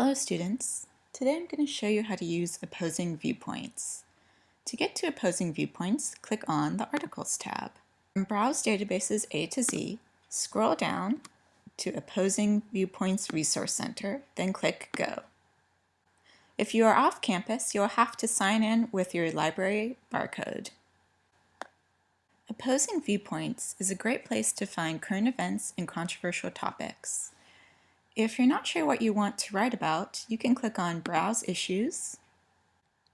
Hello students. Today I'm going to show you how to use opposing viewpoints. To get to opposing viewpoints, click on the Articles tab. From Browse Databases A to Z, scroll down to Opposing Viewpoints Resource Center, then click Go. If you are off campus, you'll have to sign in with your library barcode. Opposing Viewpoints is a great place to find current events and controversial topics. If you're not sure what you want to write about, you can click on Browse Issues,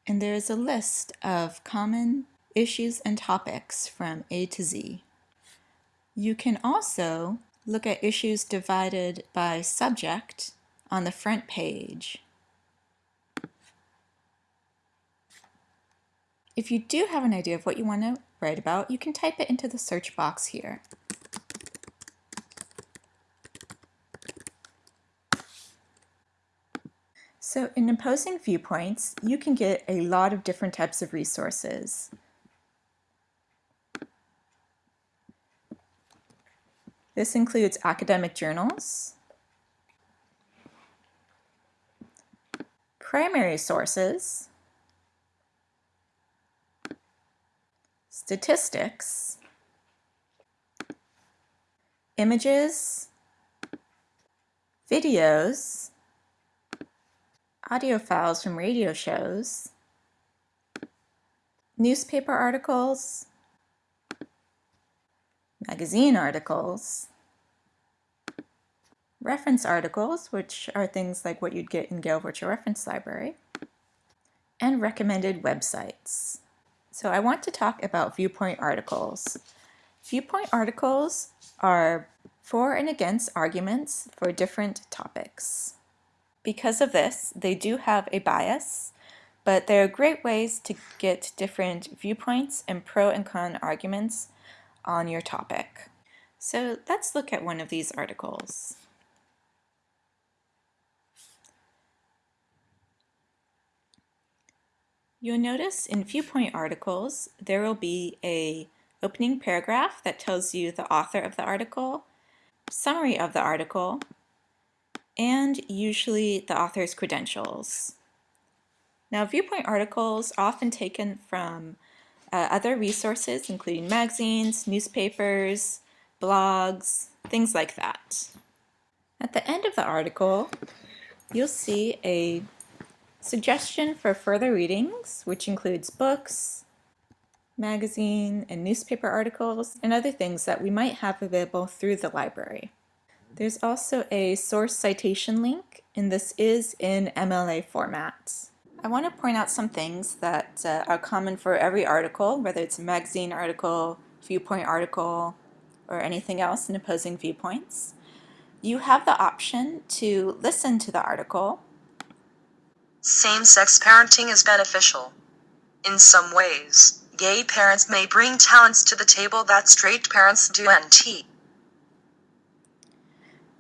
and there is a list of common issues and topics from A to Z. You can also look at issues divided by subject on the front page. If you do have an idea of what you want to write about, you can type it into the search box here. So in opposing viewpoints, you can get a lot of different types of resources. This includes academic journals, primary sources, statistics, images, videos, audio files from radio shows, newspaper articles, magazine articles, reference articles, which are things like what you'd get in Gale Virtual Reference Library, and recommended websites. So I want to talk about viewpoint articles. Viewpoint articles are for and against arguments for different topics. Because of this, they do have a bias, but there are great ways to get different viewpoints and pro and con arguments on your topic. So let's look at one of these articles. You'll notice in viewpoint articles there will be a opening paragraph that tells you the author of the article, summary of the article, and usually the author's credentials. Now, viewpoint articles are often taken from uh, other resources, including magazines, newspapers, blogs, things like that. At the end of the article, you'll see a suggestion for further readings, which includes books, magazine and newspaper articles, and other things that we might have available through the library. There's also a source citation link, and this is in MLA format. I want to point out some things that uh, are common for every article, whether it's a magazine article, viewpoint article, or anything else in opposing viewpoints. You have the option to listen to the article. Same-sex parenting is beneficial. In some ways, gay parents may bring talents to the table that straight parents do and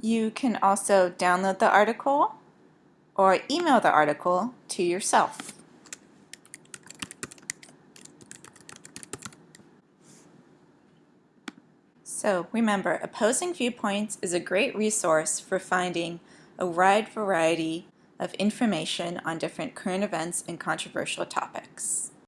you can also download the article or email the article to yourself. So remember, Opposing Viewpoints is a great resource for finding a wide variety of information on different current events and controversial topics.